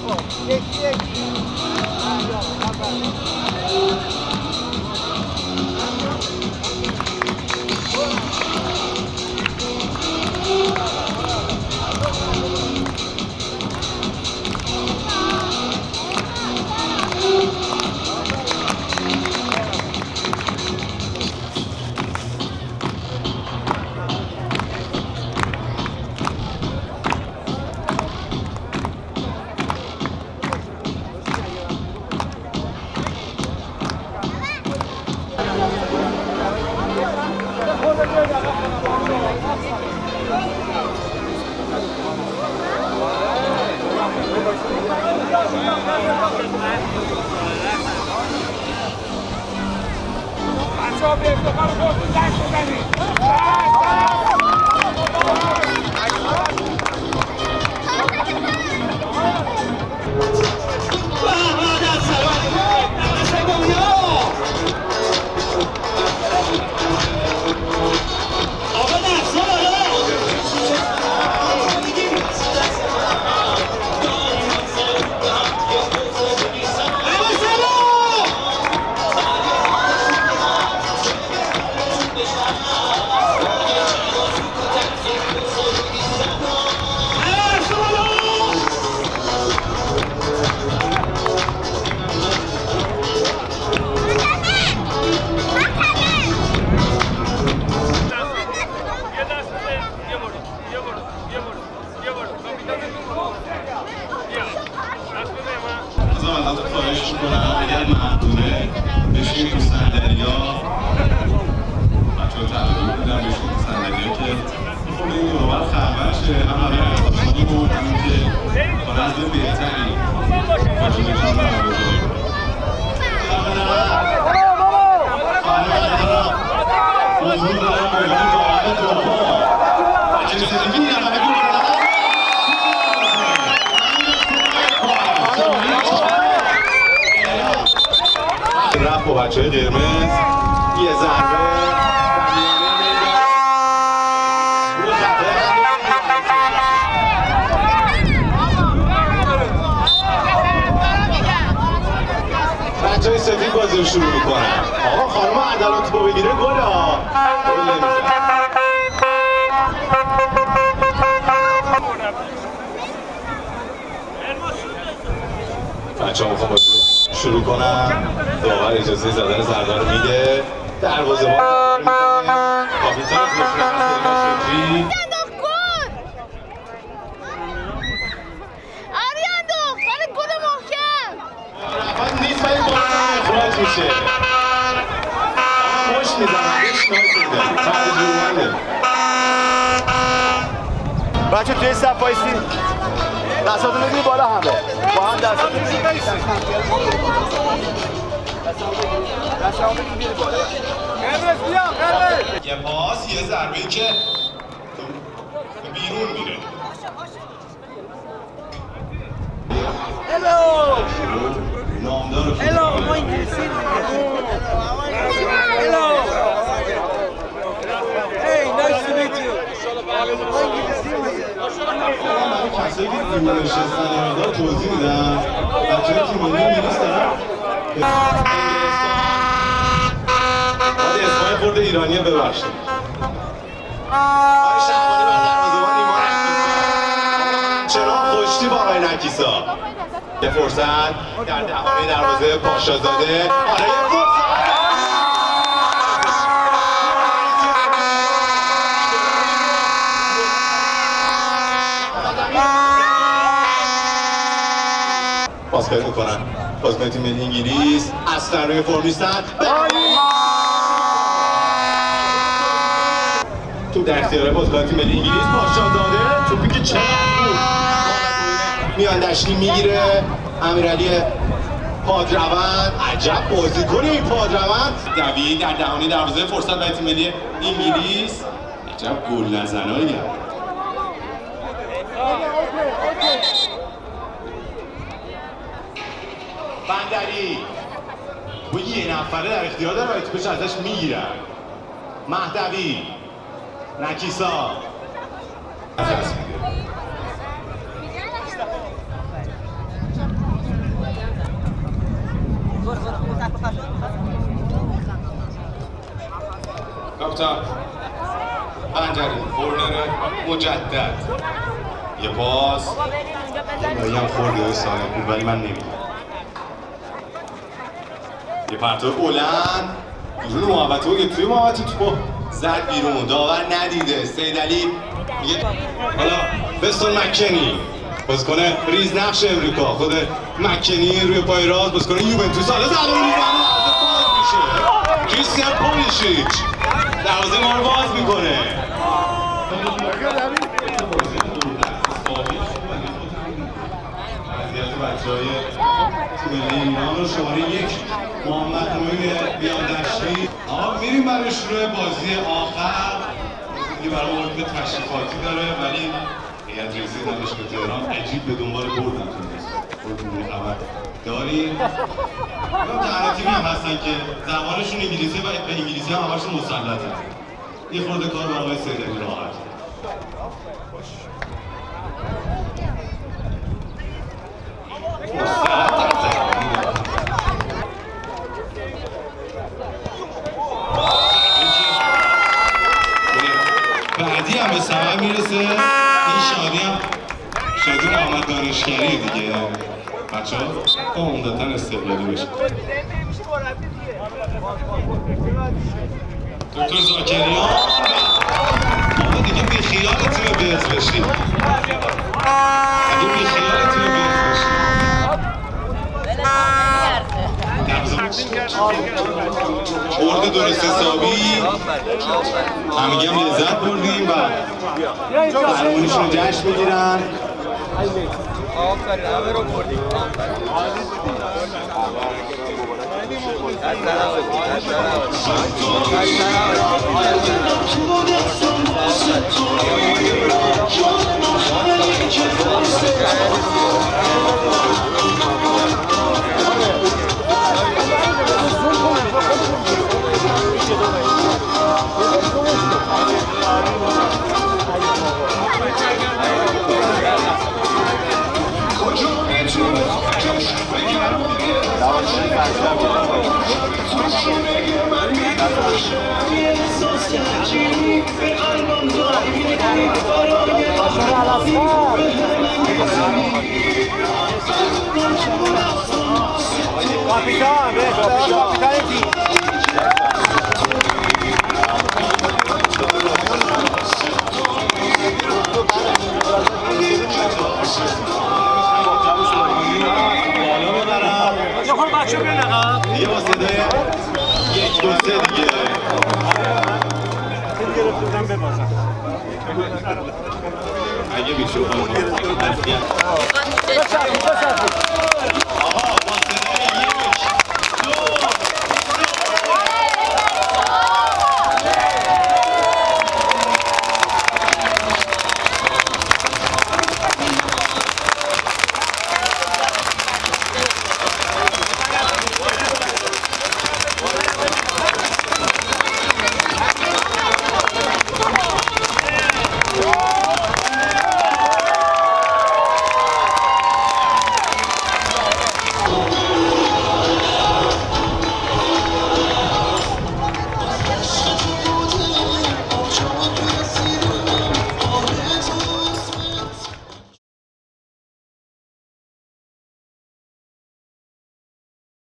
こう。Jovem, tocar o gol do Dai, Dani. Vai, vai, vai. از اول ازت خواهش می‌کنم اگر ممنونه بشین تو صندلیا بچه ها تعلیمی بودن بشین که خود این دوبر خبر شه هم برای اقتصادی بود هم که به عنوان با بچه های قرمز. یه ضربه. بچه های سفید بازی رو شروع می‌کنن. آقا خانم عدالت با بگیره گل ها. گل نمیزن بچه ها می‌خوام شروع کنن داور اجازه زدن ضربه رو میده. دروازه با کاپیتان خوشنام شکری انداخت گل آری انداخت ولی گل محکم رفت نیست اخراج میشه خوش ترجمانه بچه توی صف دستاتون بگیری بالا همه. با هم دستاتون بگیری دستاتون بگیری بالا یه پاس یه ضربه که تو بیرون میره. نامدار Hello, کسایی که دور نشستن مقدار توضیح میدم بچه های تیم ملی انگلیس دارن باید اسمای خورده ایرانیه ببخشید آقای شهبانی. چرا خوشتی با آقای نکیسا یه فرصت در دهانه دروازه پاشازاده آره پاسکاری می‌کنن. بازیکن تیم ملی انگلیس اصلا روی فرم تو در اختیار بازیکن تیم ملی انگلیس پاشا داده. توپی که چقدر بود میان دشتی می‌گیره. امیرعلی پادروند. عجب بازیکن این پادروند. دوید در دهانی دروازه فرصت برای تیم ملی انگلیس. عجب گل نزنایی بندری و یه نفره در اختیار داره و توپش ازش می‌گیرن مهدوی نکیسا. کاپیتان پنجره کورنر مجدد یه پاس دایی هم خوردی های سانه بود ولی من نمی‌دونم یه پرتاب بلند. بیرون محبت که توی محبت تو. زد بیرون. داور ندیده. سید علی میگه حالا بستون مکنی. بازیکن ریز نقش امریکا. خود مکنی روی پای راست. بازیکن یوونتوس. حالا زبان می‌زنه. باز کریستیان پولیشیچ. دروازه ما رو باز می‌کنه. وضعیت بچه های ایران رو شماره یک. محمد معین بیادشتی آقا میریم برای شروع بازی آخر. دیگه برای مورد تشریفاتی داره ولی هیئت رئیسه دانشگاه تهران عجیب به دنبال بردن خودتون خبر داریم. اون تنها تیمی هم هستن که زبانشون انگلیسی و به انگلیسی هم همشون مسلطن. یه خورده کار با آقای سیدلی راحت. بعدی هم به ثمر می‌رسه. این شادی هم شادی محمد دانشگری دیگه. بچه ها با عمدتا استقلالی بشه. دکتر زاکریان بابا دیگه بی خیال تیم بیز بشی دیگه بی خیال تیم بیز بشی برد درست حسابی. همگی هم لذت بردیم و قهرمانیشون رو جشن بگیرن کاپیتان به کاپیتان تیم اگه بیشون